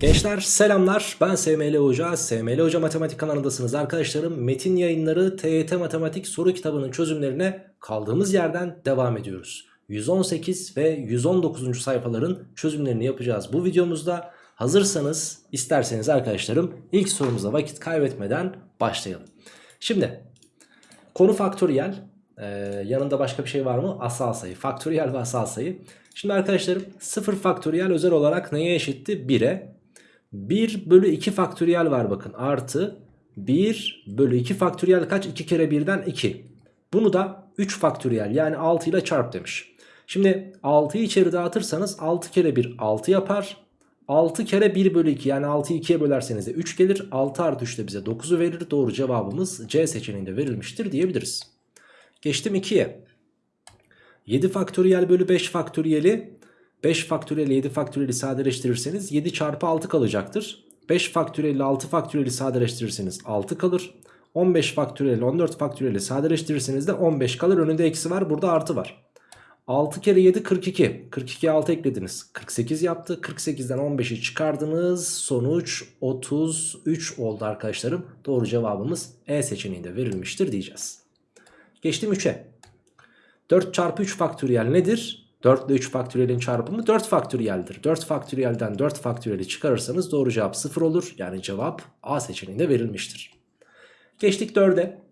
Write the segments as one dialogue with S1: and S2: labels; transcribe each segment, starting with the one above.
S1: Gençler selamlar ben SML Hoca, SML Hoca Matematik kanalındasınız arkadaşlarım. Metin yayınları TYT Matematik soru kitabının çözümlerine kaldığımız yerden devam ediyoruz. 118 ve 119. sayfaların çözümlerini yapacağız bu videomuzda. Hazırsanız isterseniz arkadaşlarım ilk sorumuza vakit kaybetmeden başlayalım. Şimdi konu faktöriyel ee, yanında başka bir şey var mı? Asal sayı. Faktöriyel ve asal sayı. Şimdi arkadaşlarım 0 faktöriyel özel olarak neye eşitti? 1'e. 1 bölü 2 faktöriyel var bakın. Artı 1 bölü 2 faktöriyel kaç? 2 kere 1'den 2. Bunu da 3 faktöriyel yani 6 ile çarp demiş. Şimdi 6'yı içeri dağıtırsanız 6 kere 1 6 yapar. 6 kere 1 bölü 2 yani 6'yı 2'ye bölerseniz de 3 gelir. 6 artı 3 de bize 9'u verir. Doğru cevabımız C seçeneğinde verilmiştir diyebiliriz. Geçtim 2'ye. 7 faktöriyel bölü 5 faktöriyeli 5 faktöriyel 7 faktöriyeli sadeleştirirseniz 7 çarpı 6 kalacaktır. 5 faktöriyel 6 faktöriyeli sadeleştirirseniz 6 kalır. 15 faktöriyel 14 faktöriyeli sadeleştirirseniz de 15 kalır. Önünde eksi var burada artı var. 6 kere 7 42. 42'ye 6 eklediniz. 48 yaptı. 48'den 15'i çıkardınız. Sonuç 33 oldu arkadaşlarım. Doğru cevabımız E seçeneğinde verilmiştir diyeceğiz. Geçtim 3'e. 4 çarpı 3 faktöriyel nedir? 4 ile 3 faktöriyelin çarpımı 4 faktöriyeldir. 4 faktöriyelden 4 faktöriyeli çıkarırsanız doğru cevap 0 olur. Yani cevap A seçeneğinde verilmiştir. Geçtik 4'e.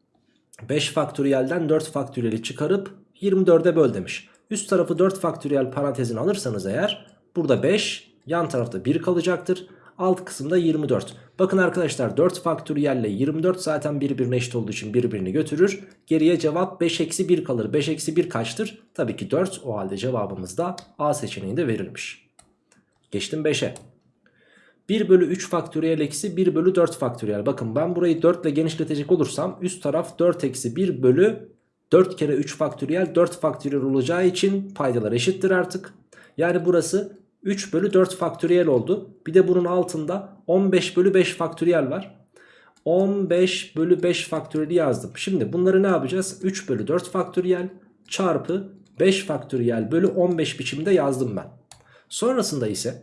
S1: 5 faktöriyelden 4 faktöriyeli çıkarıp 24'e böl demiş. Üst tarafı 4 faktöriyel parantezini alırsanız eğer burada 5 yan tarafta 1 kalacaktır. Alt kısımda 24. Bakın arkadaşlar 4 faktöriyelle 24 zaten birbirine eşit olduğu için birbirini götürür. Geriye cevap 5 eksi 1 kalır. 5 eksi 1 kaçtır? Tabii ki 4. O halde cevabımız da A seçeneğinde verilmiş. Geçtim 5'e. 1 bölü 3 faktöriyel eksi 1 bölü 4 faktöriyel. Bakın ben burayı 4 ile genişletecek olursam üst taraf 4 eksi 1 bölü 4 kere 3 faktöriyel 4 faktöriyel olacağı için paydalar eşittir artık. Yani burası 3 bölü 4 faktöriyel oldu. Bir de bunun altında 15 bölü 5 faktöriyel var. 15 bölü 5 faktöriyeli yazdım. Şimdi bunları ne yapacağız? 3 bölü 4 faktöriyel çarpı 5 faktöriyel bölü 15 biçimde yazdım ben. Sonrasında ise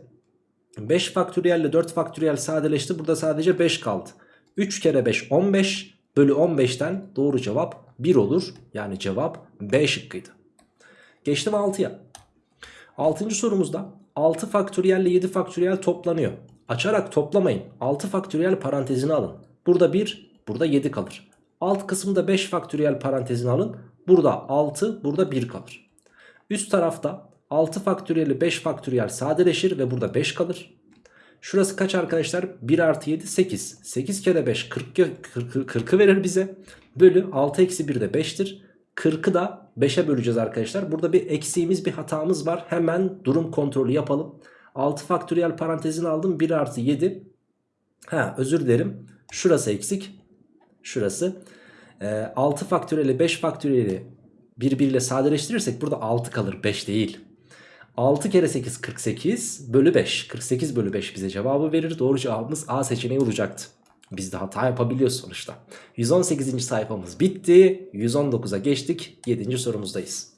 S1: 5 faktöriyel ile 4 faktöriyel sadeleşti. Burada sadece 5 kaldı. 3 kere 5 15 bölü 15'ten doğru cevap 1 olur. Yani cevap B şıkkıydı. Geçtim 6'ya. 6. sorumuzda 6 faktöriyel ile 7 faktöriyel toplanıyor. Açarak toplamayın. 6 faktöriyel parantezini alın. Burada 1, burada 7 kalır. Alt kısımda 5 faktöriyel parantezini alın. Burada 6, burada 1 kalır. Üst tarafta 6 faktöriyel ile 5 faktöriyel sadeleşir ve burada 5 kalır. Şurası kaç arkadaşlar? 1 artı 7 8. 8 kere 5 40, 40, 40'ı verir bize. Bölü 6 eksi 1 de 5'tir. 40'ı da 5'e böleceğiz arkadaşlar. Burada bir eksiğimiz bir hatamız var. Hemen durum kontrolü yapalım. 6 faktöriyel parantezini aldım. 1 artı 7. Ha özür dilerim. Şurası eksik. Şurası. E, 6 faktöriyeli 5 faktöriyeli birbiriyle sadeleştirirsek burada 6 kalır. 5 değil. 6 kere 8 48 bölü 5. 48 bölü 5 bize cevabı verir. Doğru cevabımız A seçeneği olacaktı. Biz de hata yapabiliyoruz sonuçta. 118. sayfamız bitti. 119'a geçtik. 7. sorumuzdayız.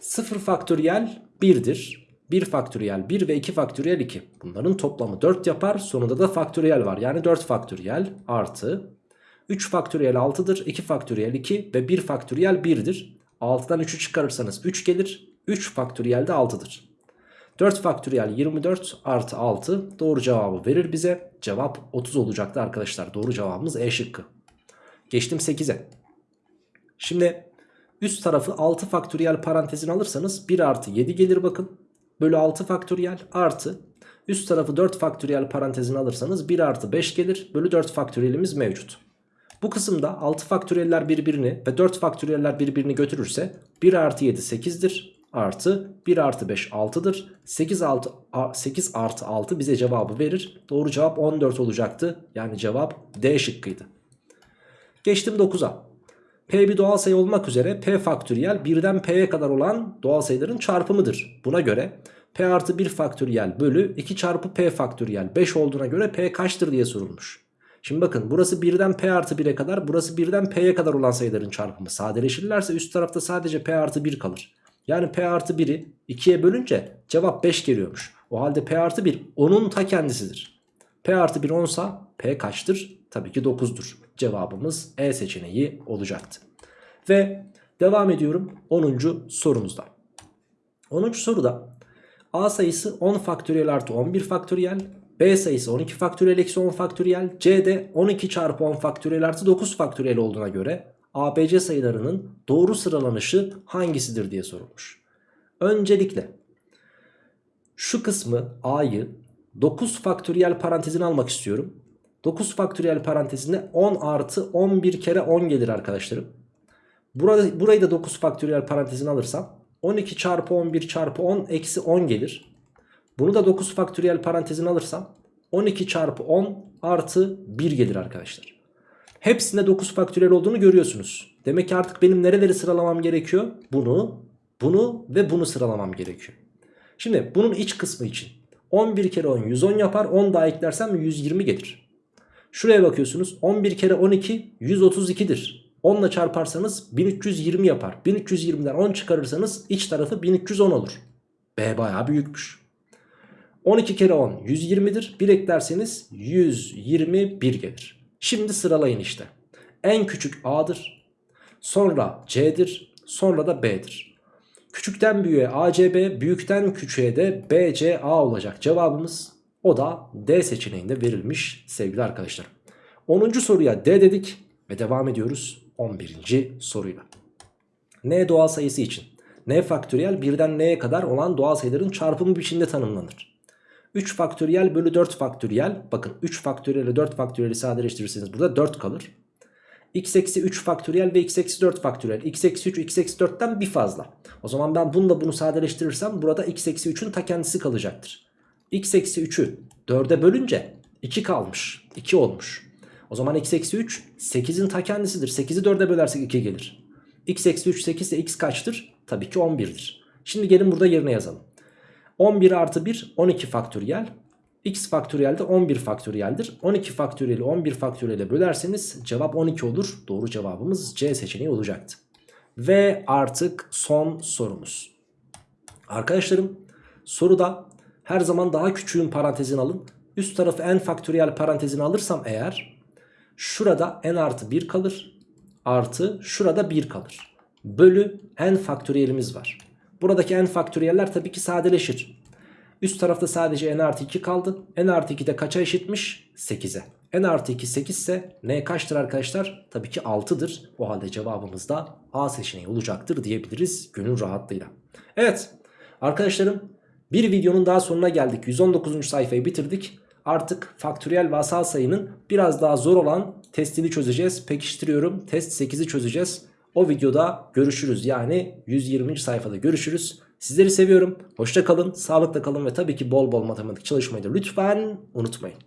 S1: 0 faktöriyel 1'dir. 1 faktöriyel 1 ve 2 faktöriyel 2. Bunların toplamı 4 yapar. Sonunda da faktöriyel var. Yani 4 faktöriyel artı 3 faktöriyel 6'dır. 2 faktöriyel 2 ve 1 faktöriyel 1'dir. 6'dan 3'ü çıkarırsanız 3 gelir. 3 faktöriyel de 6'dır. 4 faktöriyel 24 artı 6 doğru cevabı verir bize. Cevap 30 olacaktı arkadaşlar. Doğru cevabımız E şıkkı. Geçtim 8'e. Şimdi üst tarafı 6 faktöriyel parantezini alırsanız 1 artı 7 gelir bakın. Bölü 6 faktöriyel artı üst tarafı 4 faktöriyel parantezini alırsanız 1 artı 5 gelir. Bölü 4 faktöriyelimiz mevcut. Bu kısımda 6 faktöriyeller birbirini ve 4 faktöriyeller birbirini götürürse 1 artı 7 8'dir artı 1 artı 5 6'dır. 8, 6, 8 artı 6 bize cevabı verir. Doğru cevap 14 olacaktı. Yani cevap D şıkkıydı. Geçtim 9'a. P bir doğal sayı olmak üzere P faktöriyel 1'den P'ye kadar olan doğal sayıların çarpımıdır. Buna göre P artı 1 faktöriyel bölü 2 çarpı P faktöriyel 5 olduğuna göre P kaçtır diye sorulmuş. Şimdi bakın burası 1'den P artı 1'e kadar burası 1'den P'ye kadar olan sayıların çarpımı. Sadeleşirlerse üst tarafta sadece P artı 1 kalır. Yani P artı 1'i 2'ye bölünce cevap 5 geliyormuş. O halde P artı 1 onun ta kendisidir. P artı 1 10 sa P kaçtır? Tabii ki 9'dur. Cevabımız E seçeneği olacaktı. Ve devam ediyorum 10. sorumuzda. 10. soruda A sayısı 10 faktöriyel artı 11 faktöriyel. B sayısı 12 faktöriyel eksi 10 faktöriyel. C de 12 çarpı 10 faktöriyel artı 9 faktöriyel olduğuna göre ABC sayılarının doğru sıralanışı hangisidir diye sorulmuş. Öncelikle şu kısmı A'yı 9 faktöriyel parantezine almak istiyorum. 9 faktöriyel parantezinde 10 artı 11 kere 10 gelir arkadaşlarım. Burada, burayı da 9 faktöriyel parantezine alırsam 12 çarpı 11 çarpı 10 eksi 10 gelir. Bunu da 9 faktöriyel parantezine alırsam 12 çarpı 10 artı 1 gelir arkadaşlar. Hepsinde 9 faktöriyel olduğunu görüyorsunuz. Demek ki artık benim nereleri sıralamam gerekiyor? Bunu, bunu ve bunu sıralamam gerekiyor. Şimdi bunun iç kısmı için 11 kere 10 110 yapar 10 daha eklersem 120 gelir. Şuraya bakıyorsunuz 11 kere 12 132'dir. 10 ile çarparsanız 1320 yapar. 1320'den 10 çıkarırsanız iç tarafı 1310 olur. B bayağı büyükmüş. 12 kere 10 120'dir. 1 eklerseniz 121 gelir. Şimdi sıralayın işte. En küçük A'dır. Sonra C'dir. Sonra da B'dir. Küçükten büyüğe ACB, büyükten küçüğe de BCA olacak cevabımız. O da D seçeneğinde verilmiş sevgili arkadaşlar. 10. soruya D dedik ve devam ediyoruz 11. soruyla. N doğal sayısı için N faktöriyel birden N'ye kadar olan doğal sayıların çarpımı biçiminde tanımlanır. 3 faktöriyel bölü 4 faktöriyel bakın 3 faktöriyel ile 4 faktöriyeli sadeleştirirseniz burada 4 kalır. x eksi 3 faktöriyel ve x eksi 4 faktöriyel. x eksi 3 x eksi 4'ten bir fazla. O zaman ben bununla bunu sadeleştirirsem burada x eksi 3'ün ta kendisi kalacaktır. x eksi 3'ü 4'e bölünce 2 kalmış. 2 olmuş. O zaman x eksi 3 8'in ta kendisidir. 8'i 4'e bölersek 2 gelir. x eksi 3 8 ise x kaçtır? Tabii ki 11'dir. Şimdi gelin burada yerine yazalım. 11 artı 1 12 faktöriyel. x faktöriyel de 11 faktöriyeldir. 12 faktöriyeli 11 faktöriyele bölerseniz cevap 12 olur. Doğru cevabımız C seçeneği olacaktı. Ve artık son sorumuz. Arkadaşlarım soruda her zaman daha küçüğün parantezini alın. Üst tarafı n faktöriyel parantezini alırsam eğer şurada n artı 1 kalır. Artı şurada 1 kalır. Bölü n faktöriyelimiz var. Buradaki n faktöriyeller tabii ki sadeleşir. Üst tarafta sadece n artı 2 kaldı. n artı 2 de kaça eşitmiş? 8'e. n artı 2 8 ise n kaçtır arkadaşlar? Tabii ki 6'dır. O halde cevabımız da A seçeneği olacaktır diyebiliriz gönül rahatlığıyla. Evet arkadaşlarım bir videonun daha sonuna geldik. 119. sayfayı bitirdik. Artık faktöriyel ve asal sayının biraz daha zor olan testini çözeceğiz. Pekiştiriyorum. Test 8'i çözeceğiz. O videoda görüşürüz. Yani 120. sayfada görüşürüz. Sizleri seviyorum. Hoşça kalın, sağlıkla kalın ve tabii ki bol bol matematik çalışmayı da lütfen unutmayın.